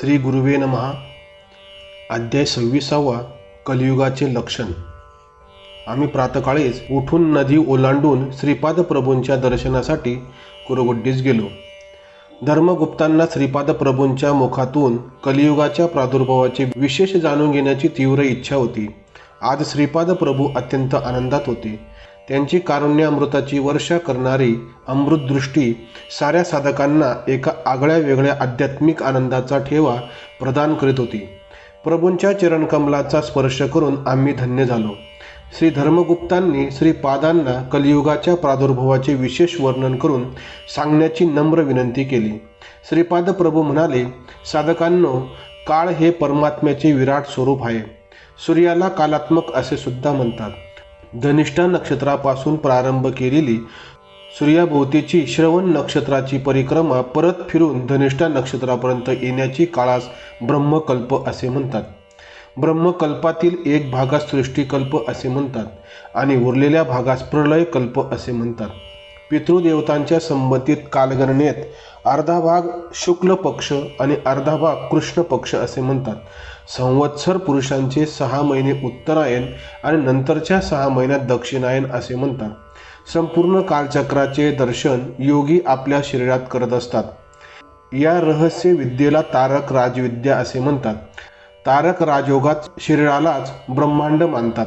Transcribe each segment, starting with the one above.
श्री गुरुवे नमहा. अध्याय सव्वीसावा कलियुगाचे लक्षण. आम्ही प्रातकाळीच उठून नदी ओलांडून श्रीपाद प्रभूंच्या दर्शनासाठी कुरुगुड्डीस गेलो. धर्मगुप्तांना श्रीपाद प्रभूंच्या मुखातून कलियुगाच्या प्रादुर्भावाचे विशेष जाणून घेण्याची तीव्र इच्छा होती. आज श्रीपाद प्रभू अत्यंत आनंदात होते. त्यांची कारुण्यामृताची वर्षा करणारी अमृतदृष्टी साऱ्या साधकांना एका आगळ्या वेगळ्या आध्यात्मिक आनंदाचा ठेवा प्रदान करीत होती. प्रभूंच्या चरणकमलाचा स्पर्श करून आम्ही धन्य झालो. श्री धर्मगुप्तांनी श्रीपादांना कलियुगाच्या प्रादुर्भावाचे विशेष वर्णन करून सांगण्याची नम्र विनंती केली. श्रीपाद प्रभू म्हणाले साधकांनो काळ हे परमात्म्याचे विराट स्वरूप आहे. सूर्याला कालात्मक असे सुद्धा म्हणतात. धनिष्ठा नक्षत्रापासून प्रारंभ केलेली सूर्याभोवतीची श्रवण नक्षत्राची परिक्रमा परत फिरून धनिष्ठा नक्षत्रापर्यंत येण्याची काळास ब्रह्मकल्प असे म्हणतात. ब्रह्मकल्पातील एक भागास सृष्टीकल्प असे म्हणतात आणि उरलेल्या भागास प्रलयकल्प असे म्हणतात. पितृदेवतांच्या संबंधित कालगणनेत अर्धा भाग शुक्ल पक्ष आणि अर्धा भाग कृष्ण पक्ष असे म्हणतात. संवत्सर पुरुषांचे सहा महिने उत्तरायण आणि नंतरच्या सहा महिन्यात दक्षिणायन असे म्हणतात. संपूर्ण कालचक्राचे दर्शन योगी आपल्या शरीरात करत असतात. या रहस्य विद्येला तारक राजविद्या असे म्हणतात. तारक राजयोगात शरीरालाच ब्रह्मांड मानतात.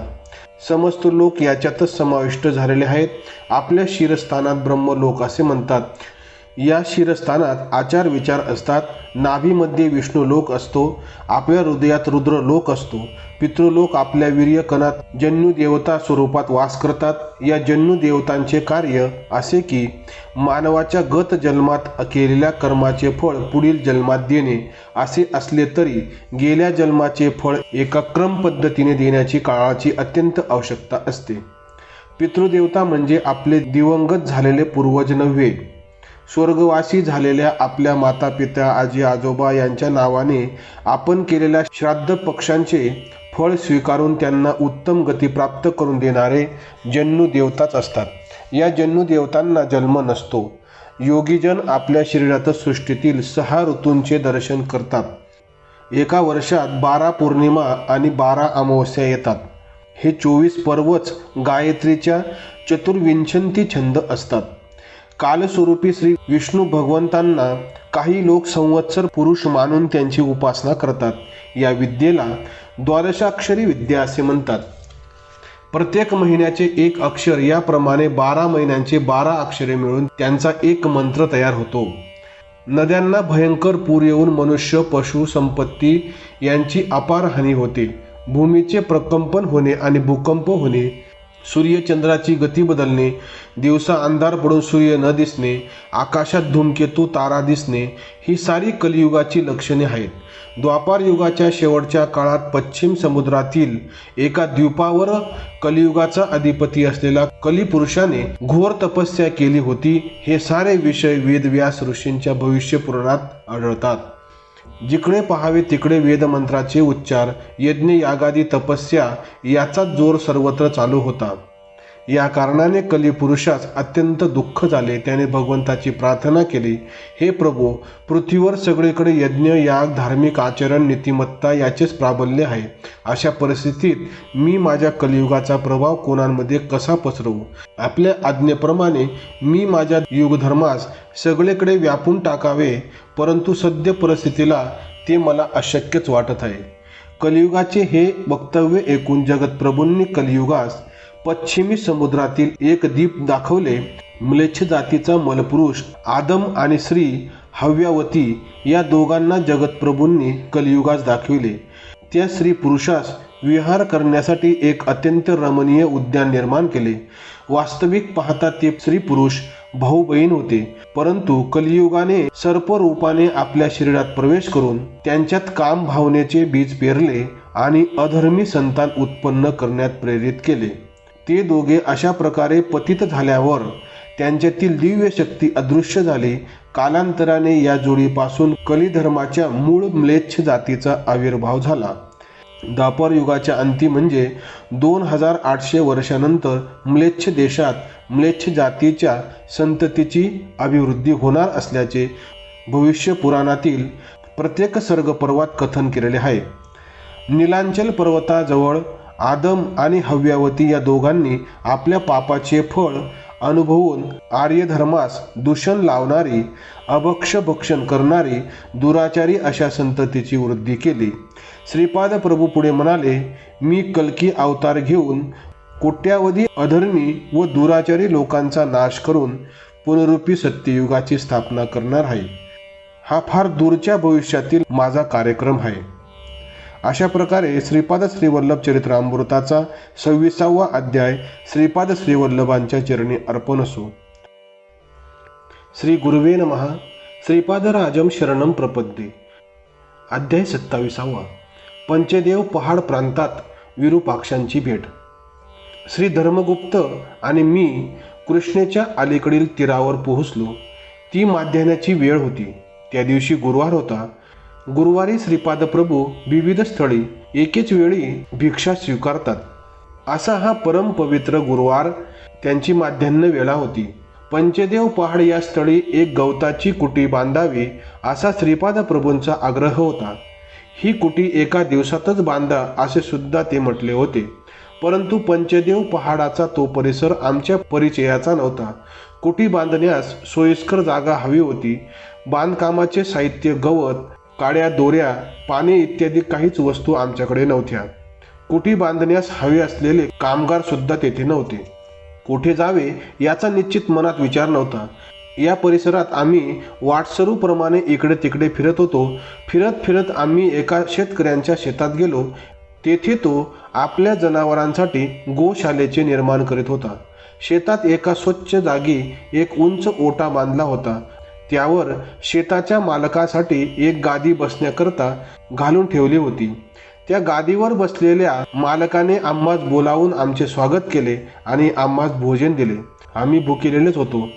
समस्त लोक याच्यातच समाविष्ट झालेले आहेत. आपल्या शिरस्थानात ब्रह्मलोक असे म्हणतात. या शिरस्थानात आचार विचार असतात. नाभीमध्ये विष्णू लोक असतो. आपल्या हृदयात रुद्र लोक असतो. पितृलोक आपल्या वीर्यकणात जन्यू देवता स्वरूपात वास करतात. या जन्यू देवतांचे कार्य असे की मानवाच्या गत जन्मात केलेल्या कर्माचे फळ पुढील जन्मात देणे. असे असले तरी गेल्या जन्माचे फळ एका क्रम पद्धतीने देण्याची काळाची अत्यंत आवश्यकता असते. पितृदेवता म्हणजे आपले दिवंगत झालेले पूर्वज नव्हे स्वर्गवासी झालेल्या आपल्या माता पिता आजी आजोबा यांच्या नावाने आपण केलेल्या श्राद्ध पक्षांचे फळ स्वीकारून त्यांना उत्तम गती प्राप्त करून देणारे जन्नू देवताच असतात. या जन्नू देवतांना जन्म नसतो. योगीजन आपल्या शरीरात सृष्टीतील सहा ऋतूंचे दर्शन करतात. एका वर्षात बारा पौर्णिमा आणि बारा अमावस्या येतात. हे चोवीस पर्वच गायत्रीच्या चतुर्विंशंती छंद असतात. कालस्वरूपी श्री विष्णू भगवंतांना काही लोक संवत्सर पुरुष मानून त्यांची उपासना करतात. या विद्येला द्वादशाक्षरी विद्या असे म्हणतात. प्रत्येक महिन्याचे एक अक्षर याप्रमाणे बारा महिन्यांचे बारा अक्षरे मिळून त्यांचा एक मंत्र तयार होतो. नद्यांना भयंकर पूर येऊन मनुष्य पशु संपत्ती यांची अपार हानी होते. भूमीचे प्रकंपन होणे आणि भूकंप होणे सूर्यचंद्राची गती बदलणे दिवसा अंधार पडून सूर्य न दिसणे आकाशात धूमकेतू तारा दिसणे ही सारी कलियुगाची लक्षणे आहेत. द्वापार युगाच्या शेवटच्या काळात पश्चिम समुद्रातील एका द्वीपावर कलियुगाचा अधिपती असलेला कलिपुरुषाने घोर तपस्या केली होती. हे सारे विषय वेदव्यास ऋषींच्या भविष्यपुराणात आढळतात. जिकडे पहावे तिकडे वेदमंत्राचे उच्चार यज्ञ यागादी तपस्या याचा जोर सर्वत्र चालू होता. या कारणाने कलिपुरुषास अत्यंत दुःख झाले. त्याने भगवंताची प्रार्थना केली हे प्रभू पृथ्वीवर सगळीकडे यज्ञ याग धार्मिक आचरण नीतिमत्ता याचेच प्राबल्य आहे. अशा परिस्थितीत मी माझ्या कलियुगाचा प्रभाव कोणांमध्ये कसा पसरवू? आपल्या आज्ञेप्रमाणे मी माझ्या युगधर्मास सगळीकडे व्यापून टाकावे परंतु सद्य परिस्थितीला ते मला अशक्यच वाटत आहे. कलियुगाचे हे वक्तव्य ऐकून जगतप्रभूंनी कलियुगास पश्चिमी समुद्रातील एक द्वीप दाखवले. म्लेच्छ जातीचा मलपुरुष आदम आणि श्री हव्यावती या दोघांना जगतप्रभूंनी कलियुगास दाखविले. त्या स्त्री पुरुषास विहार करण्यासाठी एक अत्यंत रमणीय उद्यान निर्माण केले. वास्तविक पाहता ते स्त्री पुरुष भाऊ बहीण होते परंतु कलियुगाने सर्प रूपाने आपल्या शरीरात प्रवेश करून त्यांच्यात काम भावनेचे बीज पेरले आणि अधर्मी संतान उत्पन्न करण्यात प्रेरित केले. ते दोघे अशा प्रकारे पतित झाल्यावर त्यांच्यातील दिव्य शक्ती अदृश्य झाली. कालांतराने या जोडीपासून कलिधर्माच्या मूळ म्लेच्छ जातीचा आविर्भाव झाला. दापर युगाच्या अंती म्हणजे दोन हजार आठशे वर्षानंतर म्लेच्छ देशात म्लेच्छ जातीच्या संततीची अभिवृद्धी होणार असल्याचे भविष्य पुराणातील प्रत्येक सर्ग पर्वात कथन केलेले आहे. नीलांचल पर्वताजवळ आदम आणि हव्यावती या दोघांनी आपल्या पापाचे फळ अनुभवून आर्यधर्मास दूषण लावणारी अभक्ष भक्षण करणारी दुराचारी अशा संततीची वृद्धी केली. श्रीपाद प्रभू पुढे म्हणाले मी कलकी अवतार घेऊन कोट्यावधी अधर्मी व दुराचारी लोकांचा नाश करून पुनरुपी सत्ययुगाची स्थापना करणार आहे. हा फार दूरच्या भविष्यातील माझा कार्यक्रम आहे. अशा प्रकारे श्रीपाद श्रीवल्लभ चरित्रामृताचा सव्वीसावा अध्याय श्रीपाद श्रीवल्लभांच्या चरणी अर्पण असो. श्री गुरुवे नमः. श्रीपादराजम शरणम प्रपद्ये. अध्याय सत्तावीसावा. पंचदेव पहाड प्रांतात विरूपाक्षांची भेट. श्री धर्मगुप्त आणि मी कृष्णेच्या अलीकडील तीरावर पोहोचलो. ती माध्यान्याची वेळ होती. त्या दिवशी गुरुवार होता. गुरुवारी श्रीपाद प्रभू विविध स्थळी एकेच वेळी भिक्षा स्वीकारतात. असा हा परम पवित्र गुरुवार त्यांची माध्यान्ह वेळा होती. पंचदेव पहाड या स्थळी एक गवताची कुटी बांधावी असा श्रीपाद प्रभूंचा आग्रह होता. ही कुटी एका दिवसातच बांधा असे सुद्धा ते म्हटले होते. परंतु पंचदेव पहाडाचा तो परिसर आमच्या परिचयाचा नव्हता. कुटी बांधण्यास सोयीस्कर जागा हवी होती. बांधकामाचे साहित्य गवत काड्या दोऱ्या पाने इत्यादी काहीच वस्तू आमच्याकडे नव्हत्या. कुटी बांधण्यास हवे असलेले कामगार सुद्धा तेथे नव्हते. कुठे जावे याचा निश्चित मनात विचार नव्हता. या परिसरात आम्ही वाटसरूप्रमाणे इकडे तिकडे फिरत होतो. फिरत फिरत आम्ही एका शेतकऱ्यांच्या शेतात गेलो. तेथे तो आपल्या जनावरांसाठी गोशालेचे निर्माण करीत होता. शेतात एका स्वच्छ जागी एक उंच ओटा बांधला होता. त्यावर शेताच्या मालकासाठी एक गादी बसण्याकरता घालून ठेवली होती. त्या गादीवर बसलेल्या मालकाने आम्हास बोलावून आमचे स्वागत केले आणि आम्हास भोजन दिले. आम्ही भुकेलेलेच होतो.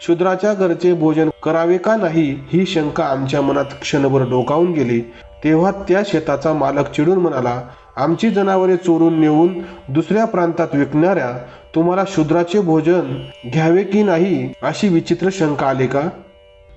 शूद्राच्या घरचे भोजन करावे का नाही ही शंका आमच्या मनात क्षणभर डोकावून गेली. तेव्हा त्या शेताचा मालक चिडून म्हणाला आमची जनावरे चोरून नेऊन दुसऱ्या प्रांतात विकणाऱ्या तुम्हाला शूद्राचे भोजन घ्यावे की नाही अशी विचित्र शंका आली का?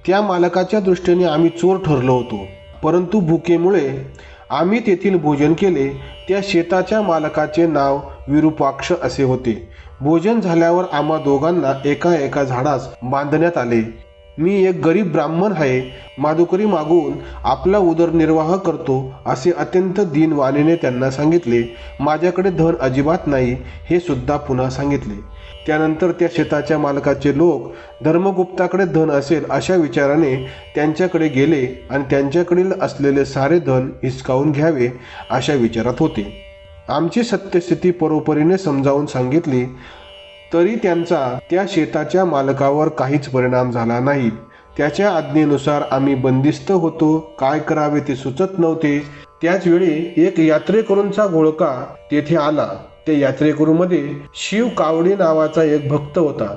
त्या मालकाच्या दृष्टीने आम्ही चोर ठरलो होतो. परंतु भुकेमुळे आम्ही तेथील भोजन केले. त्या शेताच्या मालकाचे नाव विरूपाक्ष असे होते. भोजन झाल्यावर आम्हा दोघांना एका एका झाडास बांधण्यात आले. मी एक गरीब ब्राह्मण आहे माधुकरी मागून आपला उदरनिर्वाह करतो असे अत्यंत दीनवाणीने त्यांना सांगितले. माझ्याकडे धन अजिबात नाही हे सुद्धा पुन्हा सांगितले. त्यानंतर त्या शेताच्या मालकाचे लोक धर्मगुप्ताकडे धन असेल अशा विचाराने त्यांच्याकडे गेले आणि त्यांच्याकडील असलेले सारे धन हिसकावून घ्यावे अशा विचारात होते. आमची सत्यस्थिती परोपरीने समजावून सांगितली तरी त्यांचा त्या शेताच्या मालकावर काहीच परिणाम झाला नाही. त्याच्या आज्ञेनुसार आम्ही बंदिस्त होतो. काय करावे ते सुचत नव्हते. त्याच वेळी एक यात्रेकरूंचा घोळका तेथे आला. त्या यात्रेकरूमध्ये शिव कावडी नावाचा एक भक्त होता.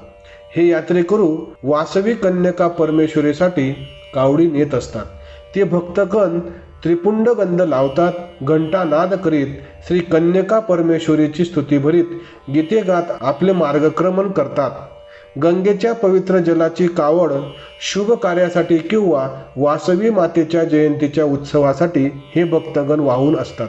हे यात्रेकरू वासवी कन्यका परमेश्वरीसाठी कावडी नेत असतात. ते भक्तगण त्रिपुंड गंध लावतात घंटा नाद करीत श्री कन्यका परमेश्वरीची स्तुती भरीत गीते गात आपले मार्गक्रमण करतात. गंगेच्या पवित्र जलाची कावड शुभ कार्यासाठी किंवा वासवी मातेच्या जयंतीच्या उत्सवासाठी हे भक्तगण वाहून असतात.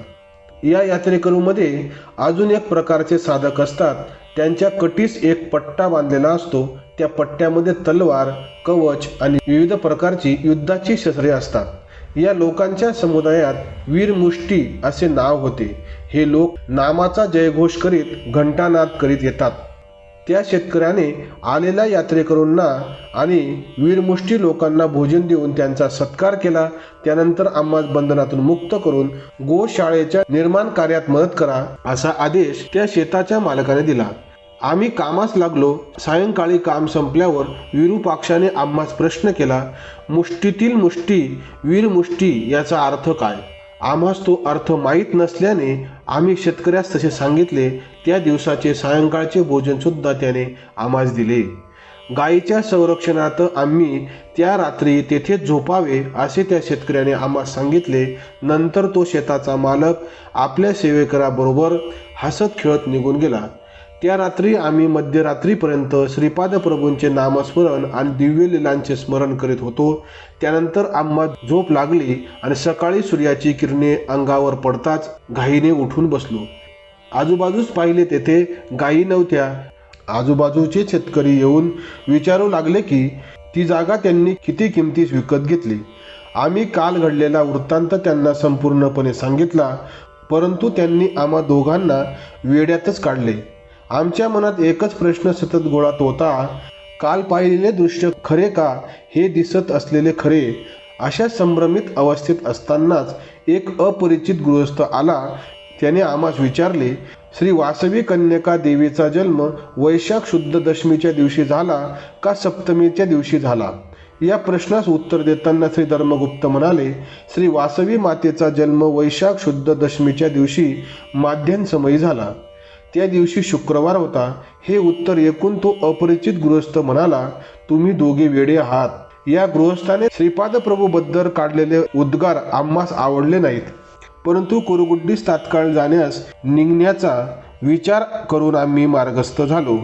या यात्रेकरूमध्ये अजून एक प्रकारचे साधक असतात. त्यांच्या कटीस एक पट्टा बांधलेला असतो. त्या पट्ट्यामध्ये तलवार कवच आणि विविध प्रकारची युद्धाची शस्त्रे असतात. या लोकांच्या समुदायात वीरमुष्टी असे नाव होते. हे लोक नामाचा जयघोष करीत घंटानाद करीत येतात. त्या शेतकऱ्याने आलेल्या यात्रेकरूंना आणि वीरमुष्टी लोकांना भोजन देऊन त्यांचा सत्कार केला. त्यानंतर आम्हाला बंधनातून मुक्त करून गोशाळेच्या निर्माण कार्यात मदत करा असा आदेश त्या शेताच्या मालकाने दिला. आम्ही कामास लागलो सायंकाळी काम संपल्यावर विरूपाक्षाने आम्हास प्रश्न केला मुष्टीतील मुष्टी वीरमुष्टी याचा अर्थ काय? आम्हास तो अर्थ माहीत नसल्याने आम्ही शेतकऱ्यास तसे सांगितले त्या दिवसाचे सायंकाळचे भोजन सुद्धा त्याने आम्हास दिले. गायीच्या संरक्षणात आम्ही त्या रात्री तेथेच झोपावे असे त्या शेतकऱ्याने आम्हास सांगितले. नंतर तो शेताचा मालक आपल्या सेवेकराबरोबर हसत खेळत निघून गेला. त्या रात्री आम्ही मध्यरात्रीपर्यंत श्रीपाद प्रभूंचे नामस्मरण आणि दिव्य लीलांचे स्मरण करीत होतो. त्यानंतर आम्हा झोप लागली आणि सकाळी सूर्याची किरणे अंगावर पडताच घाईने उठून बसलो. आजूबाजूस पाहिले तेथे गायी नव्हत्या. आजूबाजूचे शेतकरी येऊन विचारू लागले की ती जागा त्यांनी किती किमतीस विकत घेतली? आम्ही काल घडलेला वृत्तांत त्यांना संपूर्णपणे सांगितला परंतु त्यांनी आम्हा दोघांना वेड्यातच काढले. आमच्या मनात एकच प्रश्न सतत गोळात होता काल पाहिलेले दृश्य खरे का हे दिसत असलेले खरे? अशा संभ्रमित अवस्थेत असतानाच एक अपरिचित गृहस्थ आला. त्याने आम्हास विचारले श्री वासवी कन्यका देवीचा जन्म वैशाख शुद्ध दशमीच्या दिवशी झाला का सप्तमीच्या दिवशी झाला? या प्रश्नास उत्तर देताना श्री धर्मगुप्त म्हणाले श्री वासवी मातेचा जन्म वैशाख शुद्ध दशमीच्या दिवशी माध्यमसमयी झाला. त्या दिवशी शुक्रवार होता. हे उत्तर ऐकून तो अपरिचित गृहस्थ म्हणाला तुम्ही दोघे वेडे आहात. या गृहस्थाने श्रीपाद प्रभू बद्दल काढलेले उद्गार आम्हास आवडले नाहीत. परंतु कुरुगुड्डीस तात्काळ जाण्यास निघण्याचा विचार करून आम्ही मार्गस्थ झालो.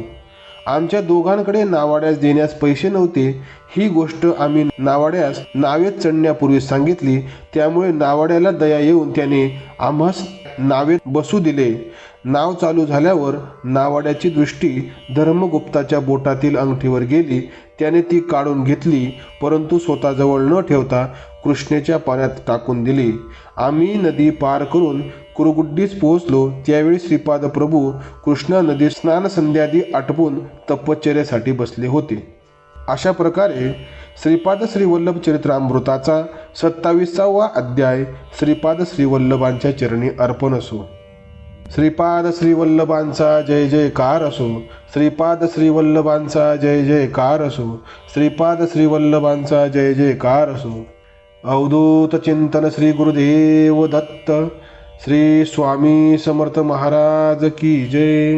आमच्या दोघांकडे नावाड्यास देण्यास पैसे नव्हते. ही गोष्ट आम्ही नावाड्यास नावेत चढण्यापूर्वी सांगितली. त्यामुळे नावाड्याला दया येऊन त्याने आम्हास नावेत बसू दिले. नाव चालू झाल्यावर नावाड्याची दृष्टी धर्मगुप्ताच्या बोटातील अंगठीवर गेली. त्याने ती काढून घेतली परंतु स्वतःजवळ न ठेवता कृष्णेच्या पाण्यात टाकून दिली. आम्ही नदी पार करून कुरुगुड्डीस पोहोचलो. त्यावेळी श्रीपाद प्रभू कृष्णा नदी स्नान संध्यादी आटपून तपश्चर्यासाठी बसले होते. अशा प्रकारे श्रीपाद श्रीवल्लभ चरित्रामृताचा सत्तावीसावा अध्याय श्रीपाद श्रीवल्लभांच्या चरणी अर्पण असो. श्रीपाद श्रीवल्लभांचा जय जयकार असो. श्रीपाद श्रीवल्लभांचा जय जयकार असो. श्रीपाद श्रीवल्लभांचा जय जयकार असो. अवधूत चिंतन श्री गुरुदेव दत्त. श्री स्वामी समर्थ महाराज की जय.